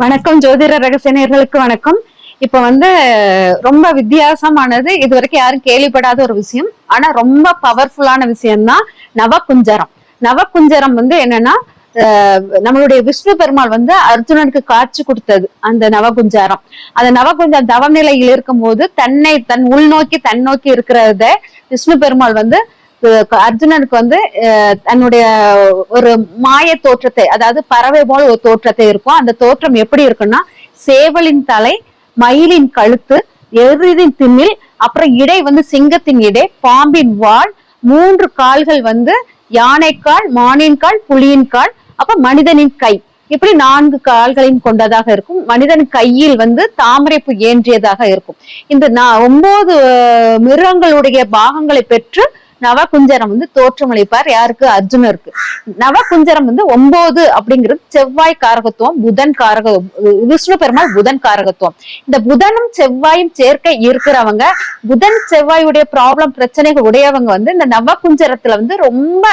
வணக்கம் ஜோதிட ரகசியர்களுக்கு வணக்கம். இப்ப வந்து ரொம்ப வித்தியாசமானது இது வரைக்கும் யாரும் கேள்விப்படாத ஒரு விஷயம். ஆனா ரொம்ப பவர்ஃபுல்லான விஷயம்தான் நவகுஞ்சரம். நவகுஞ்சரம் வந்து என்னன்னா நம்மளுடைய விஷ்ணு பெருமாள் வந்து அர்ஜுனனுக்கு காட்சி கொடுத்தது அந்த நவகுஞ்சாரம். அந்த நவகுஞ்சாரம் தவநிலையில் இருக்கும்போது தன்னை தன் உள்நோக்கி தன்னோக்கி இருக்கிறத விஷ்ணு பெருமாள் வந்து அர்ஜுனனுக்கு வந்து அஹ், தன்னுடைய ஒரு மாய தோற்றத்தை அதாவது பறவை போல ஒரு தோற்றத்தை இருக்கும். அந்த தோற்றம் எப்படி இருக்குன்னா சேவலின் தலை மயிலின் கழுத்து எருதின் திமில் அப்புறம் இடை வந்து சிங்கத்தின் இடை பாம்பின் வால் மூன்று கால்கள் வந்து யானைக்கால் மானின் கால் புலியின் கால் அப்ப மனிதனின் கை. இப்படி நான்கு கால்களையும் கொண்டதாக இருக்கும். மனிதன் கையில் வந்து தாமரைப்பு ஏன்றியதாக இருக்கும். இந்த ஒன்பது மிருகங்களுடைய பாகங்களை பெற்று நவகுஞ்சரம் வந்து தோற்றமளிப்பார் யாருக்கு? அர்ஜுனருக்கு. நவகுஞ்சரம் வந்து ஒன்பது அப்படிங்கிறது செவ்வாய் காரகத்துவம் புதன் காரக விஷ்ணு பெருமாள் புதன் காரகத்துவம். இந்த புதனும் செவ்வாயும் சேர்க்கை இருக்கிறவங்க புதன் செவ்வாயுடைய ப்ராப்ளம் பிரச்சனைகள் உடையவங்க வந்து இந்த நவகுஞ்சரத்துல வந்து ரொம்ப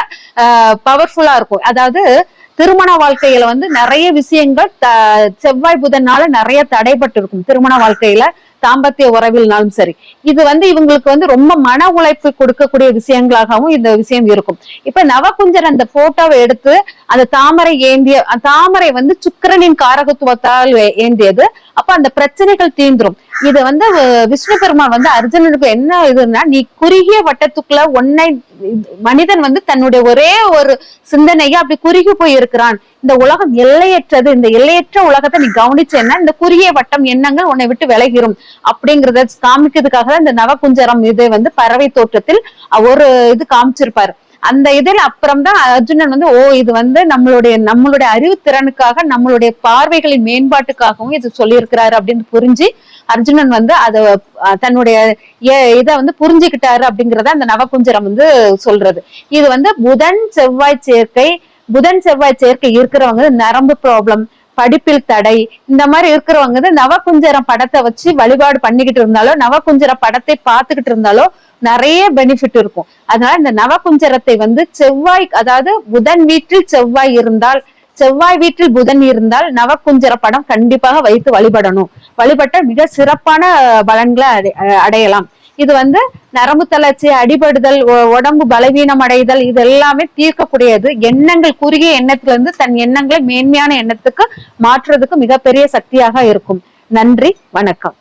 பவர்ஃபுல்லா இருக்கும். அதாவது திருமண வாழ்க்கையில வந்து நிறைய விஷயங்கள் த- செவ்வாய் புதனால நிறைய தடைபட்டு இருக்கும் திருமண வாழ்க்கையில. தாம்பத்திய உறவில்னாலும் சரி. இது வந்து இவங்களுக்கு வந்து ரொம்ப மன உழைப்பு கொடுக்கக்கூடிய விஷயங்களாகவும் இந்த விஷயம் இருக்கும். இப்ப நவகுஞ்சர் அந்த போட்டோவை எடுத்து அந்த தாமரை ஏந்திய தாமரை வந்து சுக்கிரனின் காரகத்துவத்தால் ஏந்தியது. அப்ப அந்த பிரச்சனைகள் தீந்துரும் இது வந்து விஷ்ணு பெருமாள் வந்து அர்ஜுனனுக்கு என்ன இதுன்னா நீ குறுகிய வட்டத்துக்குள்ள ஒன்னை மனிதன் வந்து தன்னுடைய ஒரே ஒரு சிந்தனையா அப்படி குறுகி போய் இருக்கிறான் இந்த உலகம் எல்லையற்றது. இந்த எல்லையற்ற உலகத்தை நீ கவனிச்சேன்னா இந்த குறுகிய வட்டம் எண்ணங்கள் உன்னை விட்டு விலகிரும். அப்படிங்கறத காமிக்கிறதுக்காக தான் இந்த நவகுஞ்சரம் இதை வந்து பறவை தோற்றத்தில் ஒரு இது காமிச்சிருப்பாரு. அந்த இதில் அப்புறம் தான் அர்ஜுனன் வந்து ஓ இது வந்து நம்மளுடைய நம்மளுடைய அறிவுத்திறனுக்காக நம்மளுடைய பார்வைகளின் மேம்பாட்டுக்காகவும் இது சொல்லியிருக்கிறாரு அப்படின்னு புரிஞ்சு அர்ஜுனன் வந்து அத தன்னுடைய ஏ- வந்து புரிஞ்சுக்கிட்டாரு அப்படிங்கிறத அந்த நவகுஞ்சரம் வந்து சொல்றது. இது வந்து புதன் செவ்வாய் சேர்க்கை புதன் செவ்வாய் சேர்க்கை இருக்கிறவங்க நரம்பு ப்ராப்ளம் படிப்பில் தடை. இந்த மாதிரி இருக்கிறவங்க வந்து நவகுஞ்சரம் படத்தை வச்சு வழிபாடு பண்ணிக்கிட்டு இருந்தாலோ நவகுஞ்சர படத்தை பார்த்துக்கிட்டு இருந்தாலோ நிறைய பெனிஃபிட் இருக்கும். அதனால இந்த நவகுஞ்சரத்தை வந்து செவ்வாய் அதாவது புதன் வீட்டில் செவ்வாய் இருந்தால் செவ்வாய் வீட்டில் புதன் இருந்தால் நவகுஞ்சர படம் கண்டிப்பாக வைத்து வழிபடணும். வழிபட்ட மிக சிறப்பான பலன்களை அஹ், அடையலாம். இது வந்து நரம்பு தளர்ச்சி அடிபடுதல் உடம்பு பலவீனம் அடைதல் இது எல்லாமே தீர்க்கக்கூடியது. எண்ணங்கள் குறுகிய எண்ணத்துல இருந்து தன் எண்ணங்களை மேன்மையான எண்ணத்துக்கு மாற்றுறதுக்கு மிகப்பெரிய சக்தியாக இருக்கும். நன்றி வணக்கம்.